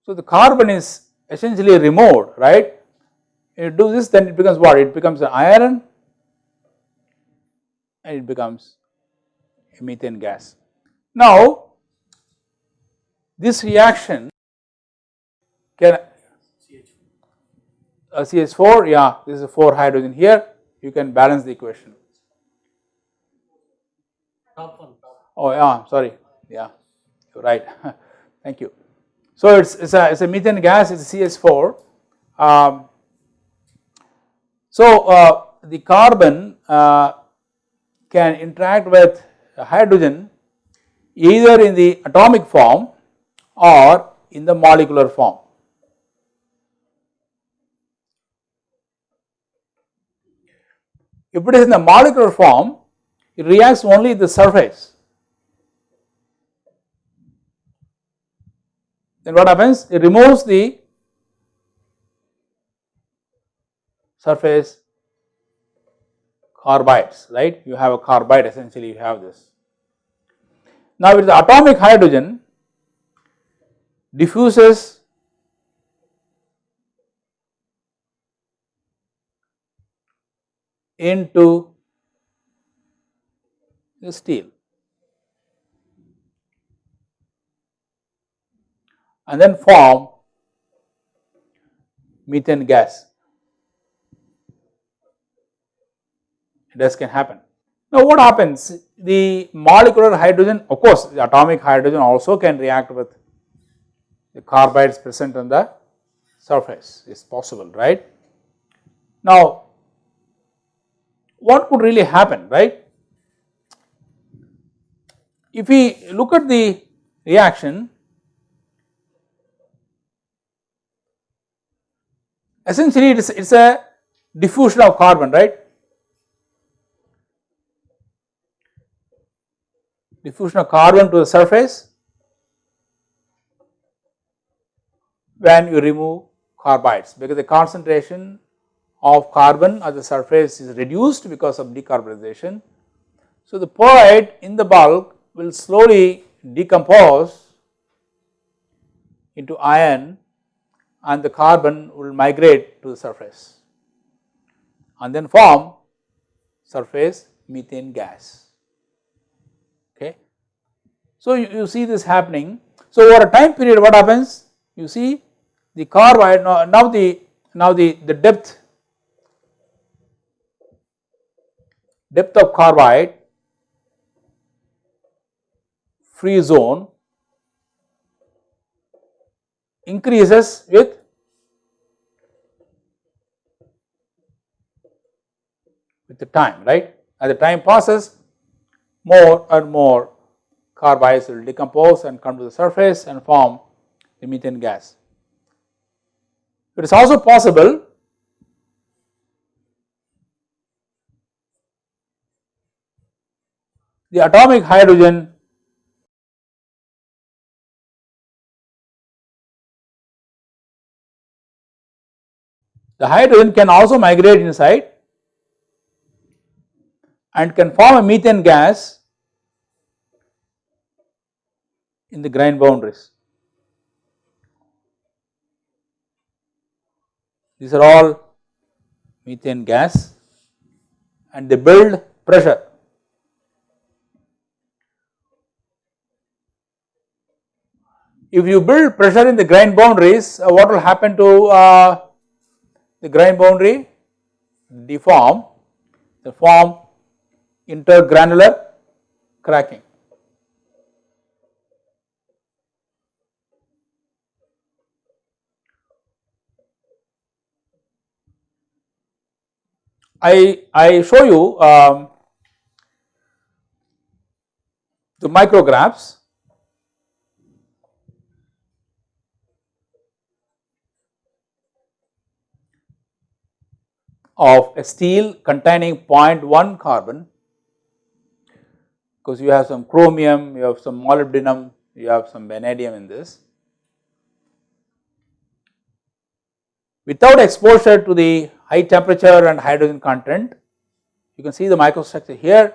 So, the carbon is essentially removed right. If you do this then it becomes what? It becomes an iron and it becomes a methane gas. Now, this reaction can uh, CH4 yeah this is 4 hydrogen here you can balance the equation. Oh yeah sorry yeah right <laughs> thank you. So, it is it's a, it's a methane gas it is CH4. Um, so, uh, the carbon uh, can interact with hydrogen either in the atomic form or in the molecular form. If it is in the molecular form, it reacts only the surface. Then what happens? It removes the surface carbides, right? You have a carbide essentially you have this. Now with the atomic hydrogen diffuses into the steel and then form methane gas. This can happen. Now what happens? The molecular hydrogen of course the atomic hydrogen also can react with the carbides present on the surface is possible right. Now what could really happen right. If we look at the reaction essentially it is it is a diffusion of carbon right diffusion of carbon to the surface when you remove carbides because the concentration of carbon at the surface is reduced because of decarbonization. So, the pearlite in the bulk will slowly decompose into iron and the carbon will migrate to the surface and then form surface methane gas. Okay. So, you, you see this happening. So, over a time period what happens? You see the carbide now, now the now the, the depth depth of carbide free zone increases with with the time right as the time passes more and more carbides will decompose and come to the surface and form the methane gas. It is also possible the atomic hydrogen the hydrogen can also migrate inside and can form a methane gas in the grain boundaries. These are all methane gas and they build pressure. If you build pressure in the grain boundaries, uh, what will happen to uh, the grain boundary? Deform, they form intergranular cracking. I, I show you um, the micrographs of a steel containing 0.1 carbon because you have some chromium, you have some molybdenum, you have some vanadium in this. Without exposure to the high temperature and hydrogen content, you can see the microstructure here,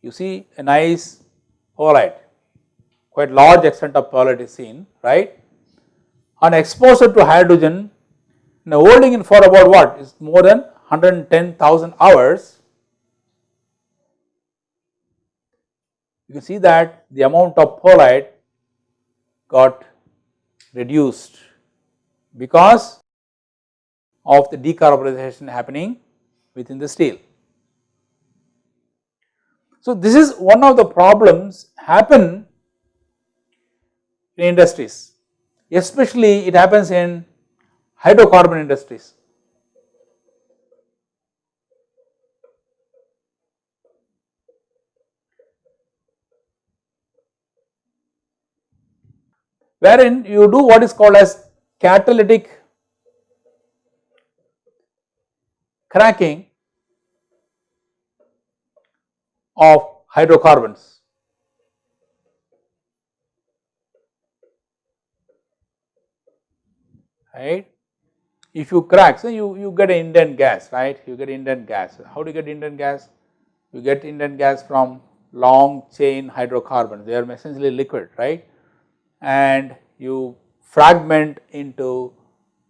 you see a nice pearlite, quite large extent of pearlite is seen, right. On exposure to hydrogen, now holding in for about what is more than 110,000 hours, you can see that the amount of pearlite got reduced because of the decarbonization happening within the steel. So, this is one of the problems happen in industries, especially it happens in hydrocarbon industries. Wherein you do what is called as catalytic cracking of hydrocarbons. Right. If you crack, so you, you get Indane gas, right? You get Indane gas. How do you get Indane gas? You get Indane gas from long chain hydrocarbons, they are essentially liquid, right? And you fragment into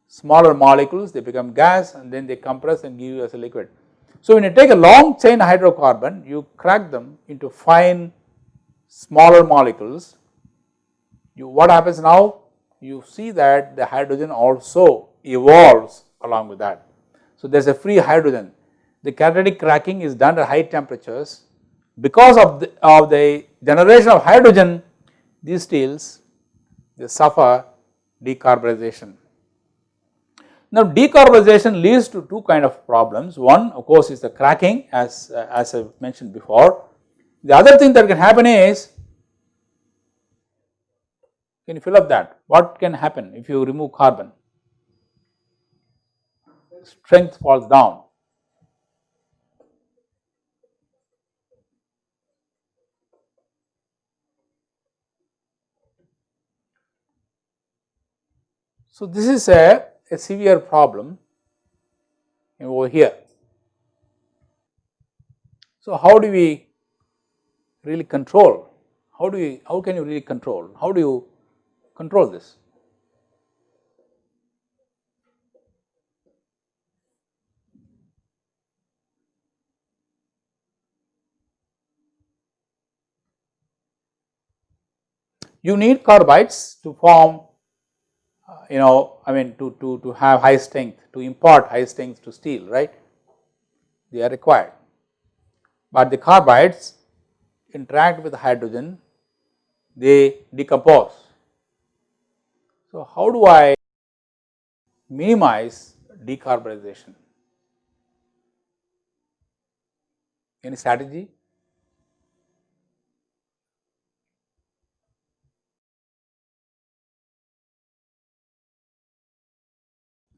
smaller molecules, they become gas and then they compress and give you as a liquid. So, when you take a long chain hydrocarbon, you crack them into fine smaller molecules, you what happens now? You see that the hydrogen also evolves along with that. So, there is a free hydrogen. The catalytic cracking is done at high temperatures because of the, of the generation of hydrogen these steels they suffer decarbonization. Now decarbonization leads to two kind of problems. One of course is the cracking as, uh, as I mentioned before. The other thing that can happen is, can you fill up that? What can happen if you remove carbon? Strength falls down. So this is a a severe problem over here. So, how do we really control? How do we, how can you really control? How do you control this? You need carbides to form Uh, you know I mean to, to, to have high strength to impart high strength to steel right they are required. But the carbides interact with hydrogen they decompose. So, how do I minimize decarbonization? Any strategy?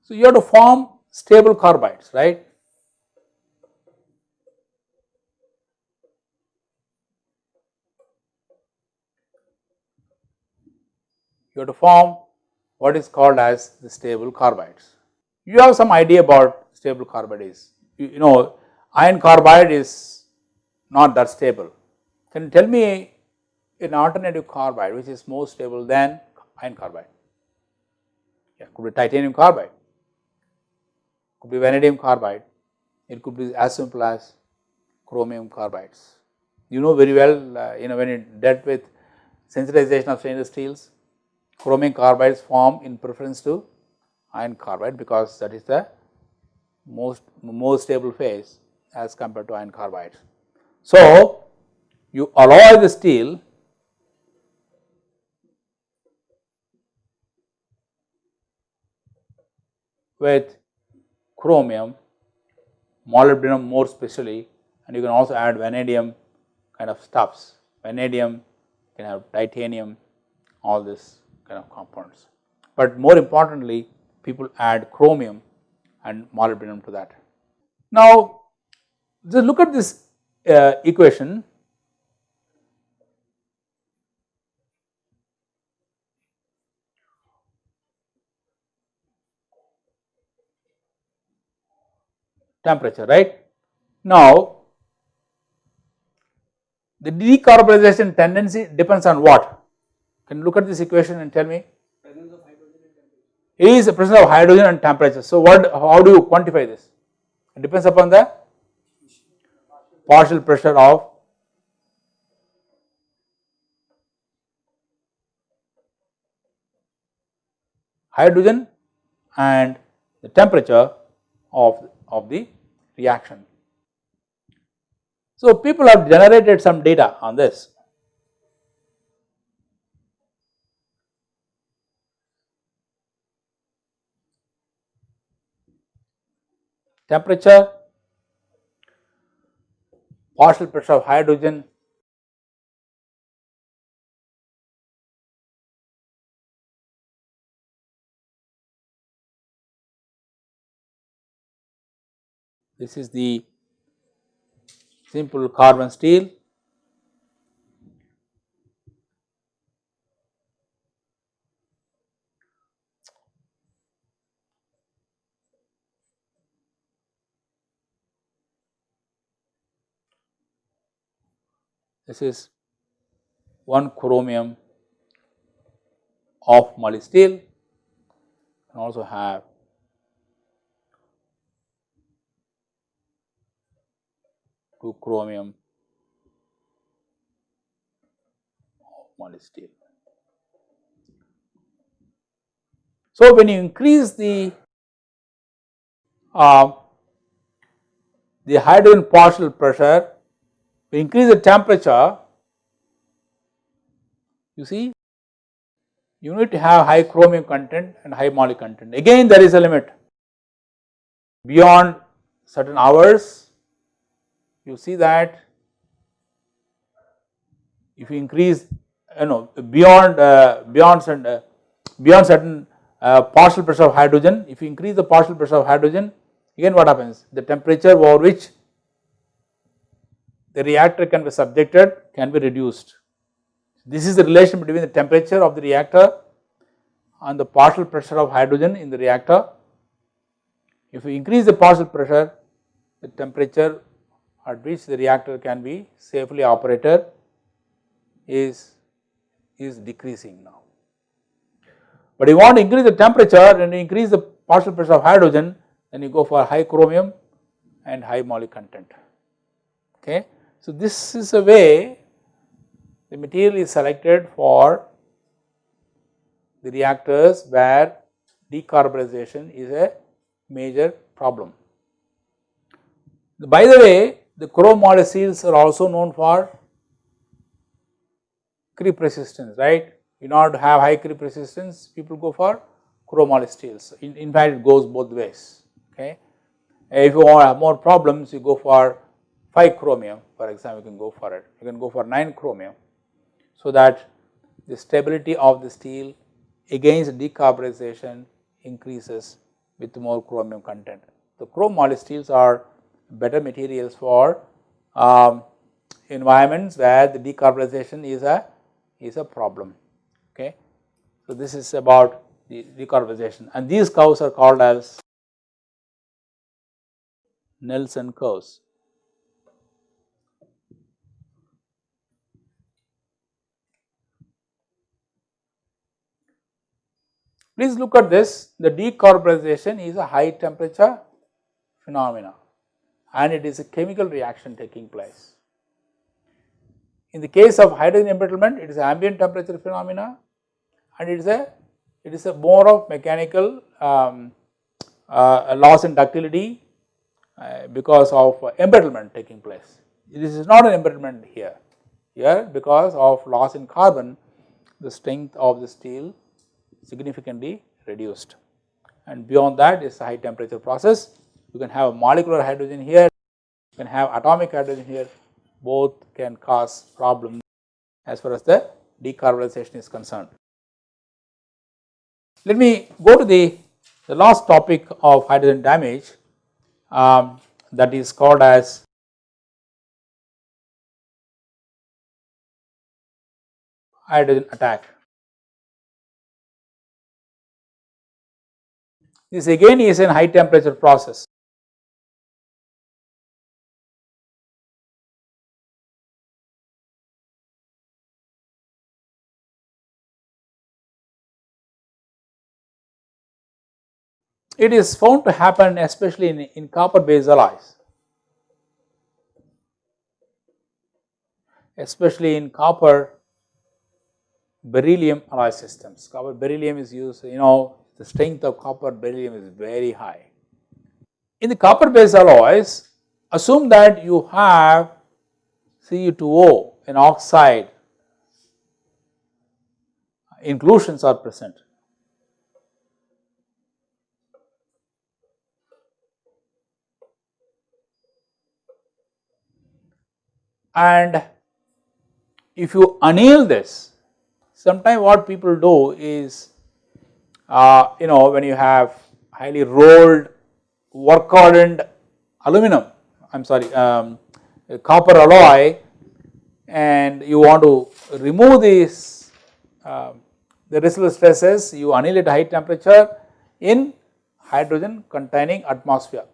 So, you have to form stable carbides, right. You have to form what is called as the stable carbides. You have some idea about stable carbide is, you, you know iron carbide is not that stable. Can you tell me an alternative carbide which is more stable than iron carbide? Yeah, could be titanium carbide could be vanadium carbide, it could be as simple as chromium carbides. You know very well, uh, you know when you dealt with sensitization of stainless steels, chromium carbides form in preference to iron carbide because that is the most more stable phase as compared to iron carbide. So, you alloy the steel with chromium, molybdenum more specially and you can also add vanadium kind of stuffs. Vanadium you can have titanium, all this kind of compounds. But more importantly, people add chromium and molybdenum to that. Now, just look at this uh, equation. temperature, right. Now, the decarbonization tendency depends on what? Can you look at this equation and tell me? Presence of hydrogen. Is the presence of hydrogen and temperature. So, what how do you quantify this? It depends upon the partial pressure of hydrogen and the temperature of of the reaction. So, people have generated some data on this. Temperature, partial pressure of hydrogen This is the simple carbon steel. This is 1 chromium of moly steel and also have to chromium steel. So, when you increase the uh, the hydrogen partial pressure, we increase the temperature, you see you need to have high chromium content and high moly content. Again there is a limit beyond certain hours you see that if you increase you know beyond uh, beyond certain uh, beyond certain uh, partial pressure of hydrogen if you increase the partial pressure of hydrogen again what happens the temperature over which the reactor can be subjected can be reduced. This is the relation between the temperature of the reactor and the partial pressure of hydrogen in the reactor. If you increase the partial pressure the temperature at which the reactor can be safely operated is, is decreasing now. But you want to increase the temperature and increase the partial pressure of hydrogen then you go for high chromium and high moly content okay. So this is a way the material is selected for the reactors where decarbonization is a major problem. By the way the chrome molecules are also known for creep resistance, right. In order to have high creep resistance, people go for chromoly steels. In, in fact, it goes both ways, okay. If you want to have more problems, you go for 5 chromium, for example, you can go for it. You can go for 9 chromium, so that the stability of the steel against decarbonization increases with more chromium content. The chrome moly steels are better materials for um, environments where the decarbonization is a is a problem. Okay. So, this is about the decarbonization and these curves are called as Nelson curves. Please look at this, the decarbonization is a high temperature phenomena and it is a chemical reaction taking place. In the case of hydrogen embrittlement, it is ambient temperature phenomena and it is a it is a more of mechanical um, uh, loss in ductility uh, because of embrittlement taking place. This is not an embrittlement here, here because of loss in carbon the strength of the steel significantly reduced and beyond that is a high temperature process you can have a molecular hydrogen here, you can have atomic hydrogen here, both can cause problems as far as the decarbonization is concerned. Let me go to the, the last topic of hydrogen damage um, that is called as hydrogen attack. This again is a high temperature process. It is found to happen especially in, in copper based alloys, especially in copper beryllium alloy systems. Copper beryllium is used, you know, the strength of copper beryllium is very high. In the copper based alloys, assume that you have Cu2O an oxide inclusions are present. And if you anneal this, sometimes what people do is, uh, you know, when you have highly rolled work hardened aluminum, I am sorry, um, copper alloy and you want to remove these uh, the residual stresses you anneal at high temperature in hydrogen containing atmosphere.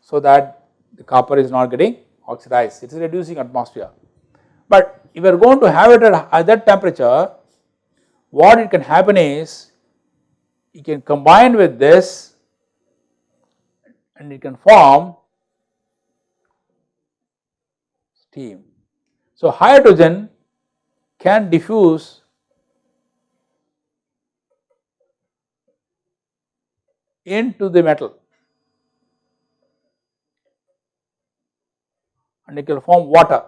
So that the copper is not getting oxidized it is reducing atmosphere. But if you are going to have it at, at that temperature what it can happen is you can combine with this and it can form steam. So, hydrogen can diffuse into the metal and it will form water.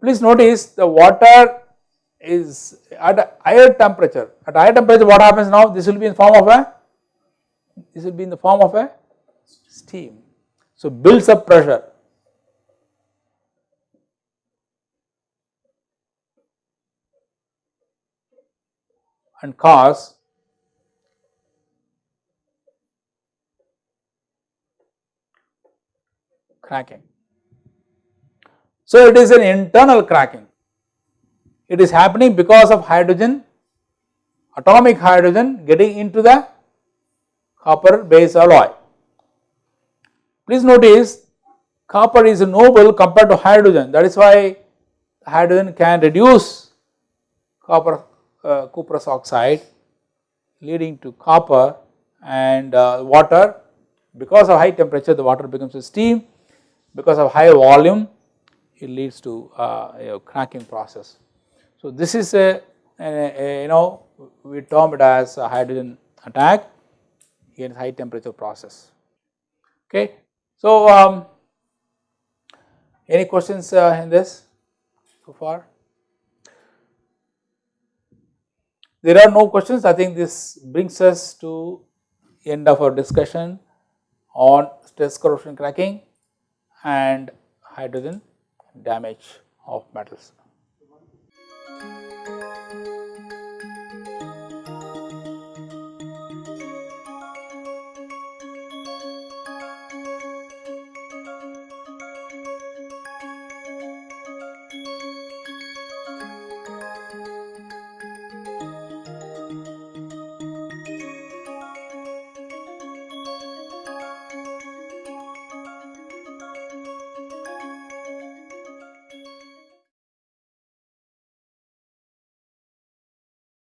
Please notice the water is at higher temperature, at higher temperature what happens now this will be in form of a, this will be in the form of a steam. So, builds up pressure and cause cracking. So, it is an internal cracking. It is happening because of hydrogen, atomic hydrogen getting into the copper base alloy. Please notice copper is noble compared to hydrogen that is why hydrogen can reduce copper uh, cuprous oxide leading to copper and uh, water because of high temperature the water becomes a steam because of high volume it leads to uh, a cracking process. So this is a, a, a, you know we term it as a hydrogen attack in high temperature process okay. So um, any questions uh, in this so far? There are no questions I think this brings us to end of our discussion on stress corrosion cracking and hydrogen damage of metals.